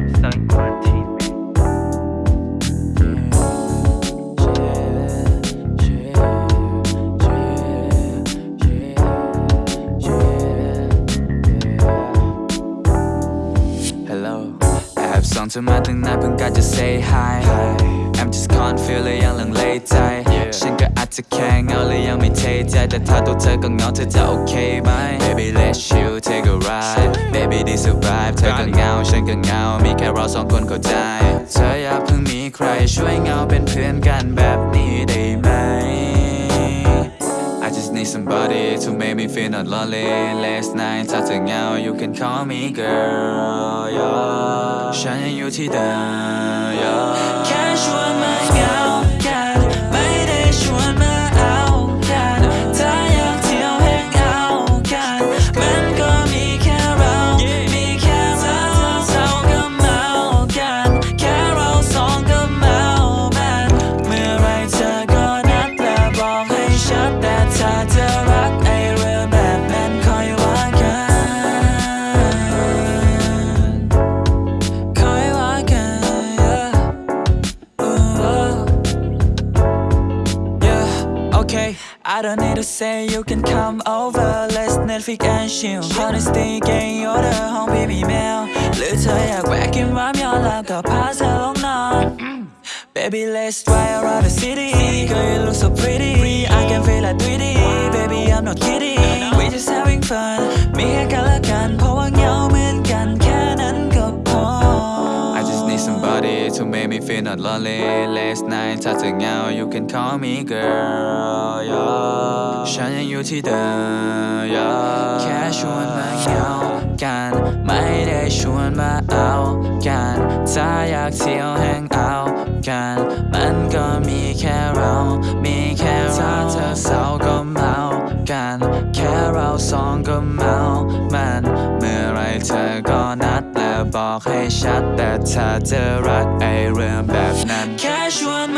up selling quarantine. To I thing, I just say hi. I'm just can't feel it, yelling late. Tight. ฉันก็อาจจะแค่เงาเลยยังไม่เทใจแต่ถ้าตัวเธอก็เงาเธอจะโอเคไหม Baby let's chill take a ride Baby this a vibe เธอก็เงาฉันก็เงา มีแค่เราสองคนเข้าใจ เธออย่าเพิ่งมีใครช่วยเงาเป็นเพื่อนกันแบบนี้ได้ไหม I just need somebody to make me feel not lonely Last night ถ้าเธอเงา you can call me girl yeah ฉันยังอยู่ที่เดิม yeah บอกให้ชัดแต่ถ้าเธอรักไอเรื่องแบบนั้นคอยว่ากันคอยว่ากัน yeah. Ooh, yeah, okay. I don't need to say you can come over. Let's Netflix and chill. Honesty เก่ง order ห้อง baby mail หรือเธออยากแวะกินร้านยอนแล้วก็พาเธอลงนอน Baby, let's drive around the city. Girl, you look so pretty. I can feel like 3D. Baby, I'm not kidding. We just having fun. มีแค่กันและกันเพราะว่าเหงาเหมือนกันแค่นั้นก็พอ I just need somebody to make me feel not lonely Last night ถ้าเธอเหงา you can call me girl yeah ฉันยังอยู่ที่เดิม yeah แค่ชวนมาเหงากันไม่ได้ชวนมาเอากันถ้าอยากเที่ยวแฮงเอา กัน มันก็มีแค่เรา มีแค่เราถ้าเธอเศร้าก็เมากัน แค่เราสองก็เมา มัน เมื่อไรเธอก็นัดและบอกให้ชัด แต่ถ้าเธอรักไอเรื่องแบบนั้น แค่ชวน